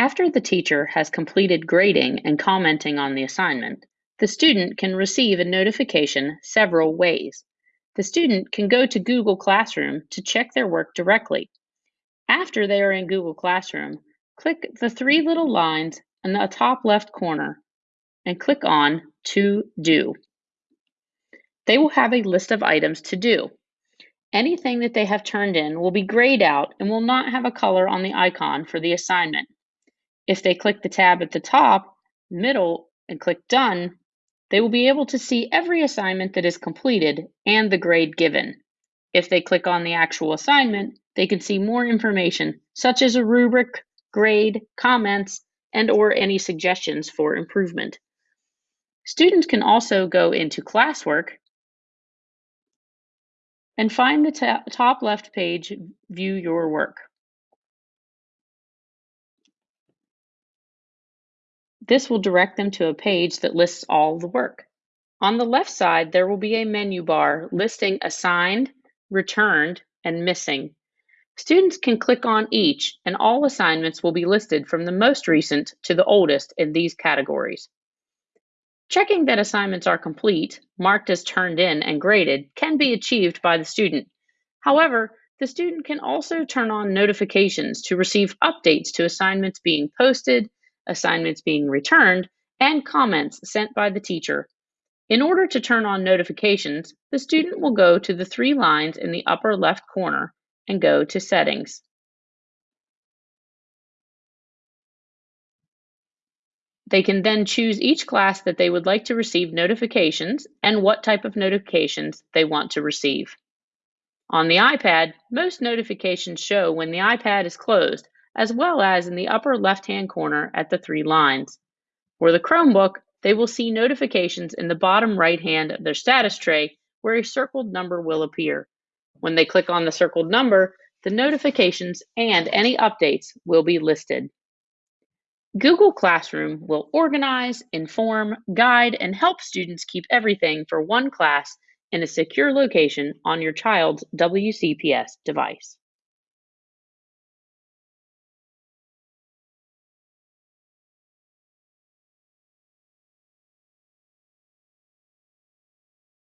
After the teacher has completed grading and commenting on the assignment, the student can receive a notification several ways. The student can go to Google Classroom to check their work directly. After they are in Google Classroom, click the three little lines in the top left corner and click on To Do. They will have a list of items to do. Anything that they have turned in will be grayed out and will not have a color on the icon for the assignment. If they click the tab at the top, middle, and click Done, they will be able to see every assignment that is completed and the grade given. If they click on the actual assignment, they can see more information, such as a rubric, grade, comments, and or any suggestions for improvement. Students can also go into classwork and find the top left page, View Your Work. This will direct them to a page that lists all the work. On the left side, there will be a menu bar listing assigned, returned, and missing. Students can click on each and all assignments will be listed from the most recent to the oldest in these categories. Checking that assignments are complete, marked as turned in and graded, can be achieved by the student. However, the student can also turn on notifications to receive updates to assignments being posted, assignments being returned, and comments sent by the teacher. In order to turn on notifications, the student will go to the three lines in the upper left corner and go to Settings. They can then choose each class that they would like to receive notifications and what type of notifications they want to receive. On the iPad, most notifications show when the iPad is closed as well as in the upper left-hand corner at the three lines. For the Chromebook, they will see notifications in the bottom right hand of their status tray where a circled number will appear. When they click on the circled number, the notifications and any updates will be listed. Google Classroom will organize, inform, guide, and help students keep everything for one class in a secure location on your child's WCPS device.